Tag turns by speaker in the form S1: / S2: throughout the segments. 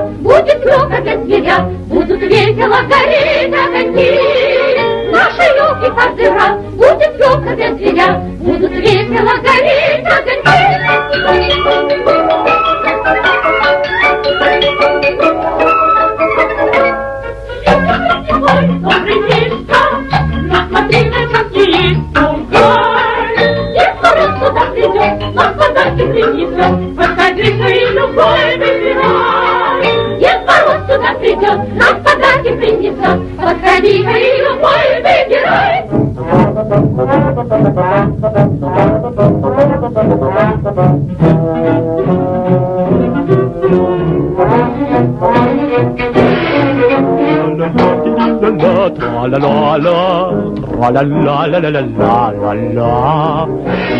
S1: будет клёка для зверя, будут весело гореть огоньки. Наши елки каждый раз будет клёка для зверя, будут весело гореть огоньки. Добрый Мишка, насмотри на час есть пугай. Дед Мороз сюда придет, нам подарки принесет, выбирай. Дед Мороз принесет, нам подарки принесет. Подходи, Марина, мой ты герой! Thank you.
S2: tra la la la, tra la la la la la la la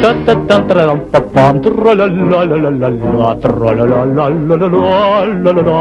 S2: ta ta ta tra la ta pam, tra la la la la la la, tra la la la la la la la la.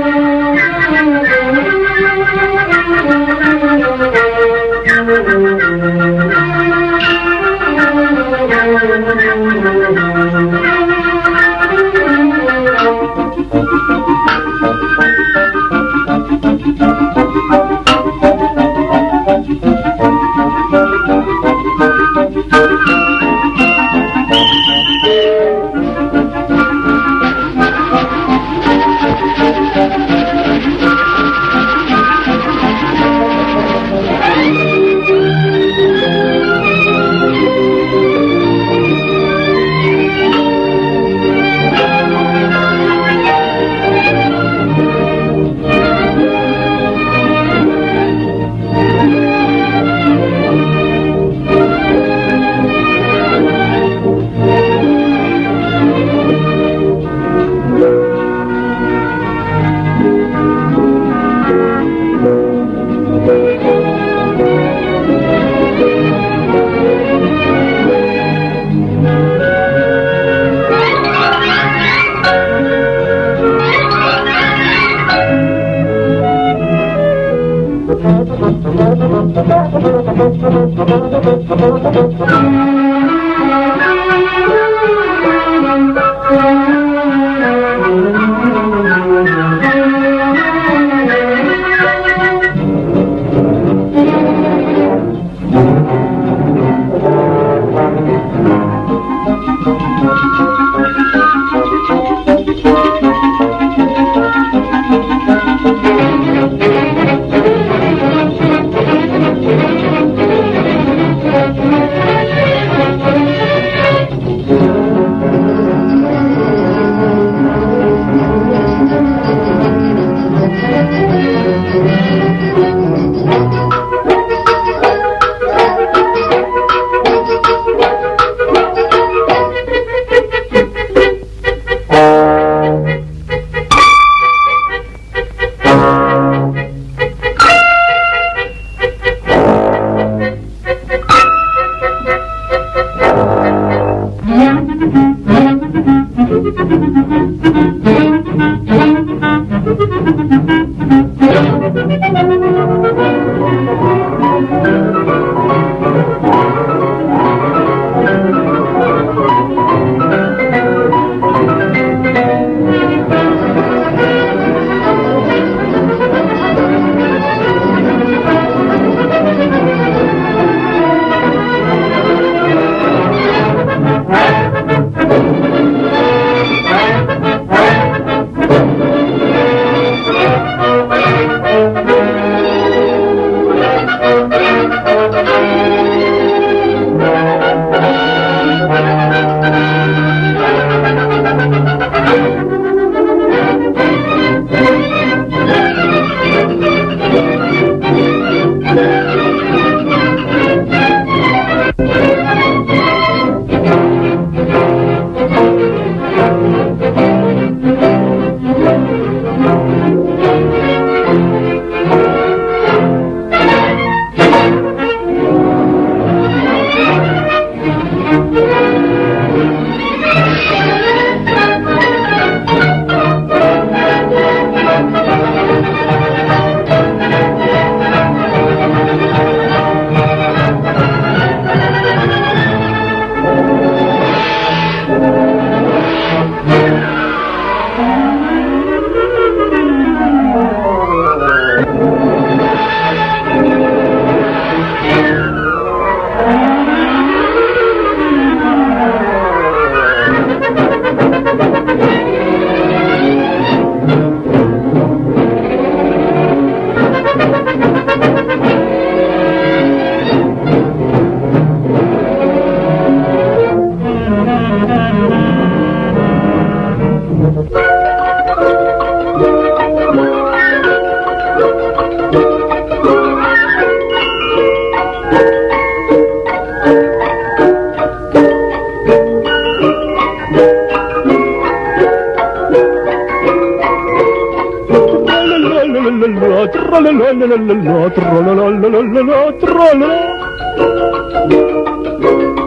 S2: Thank you. la la la la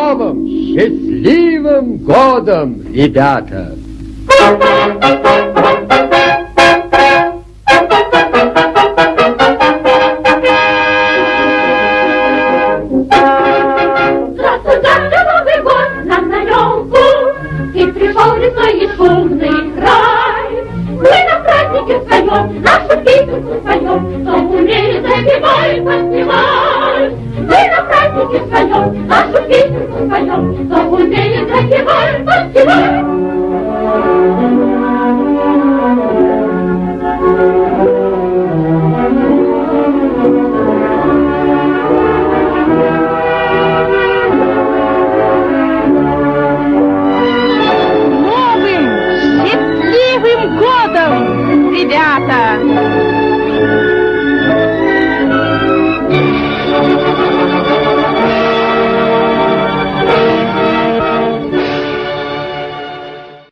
S3: новым счастливым годом, ребята! Thank you.
S1: Спасибо, спасибо.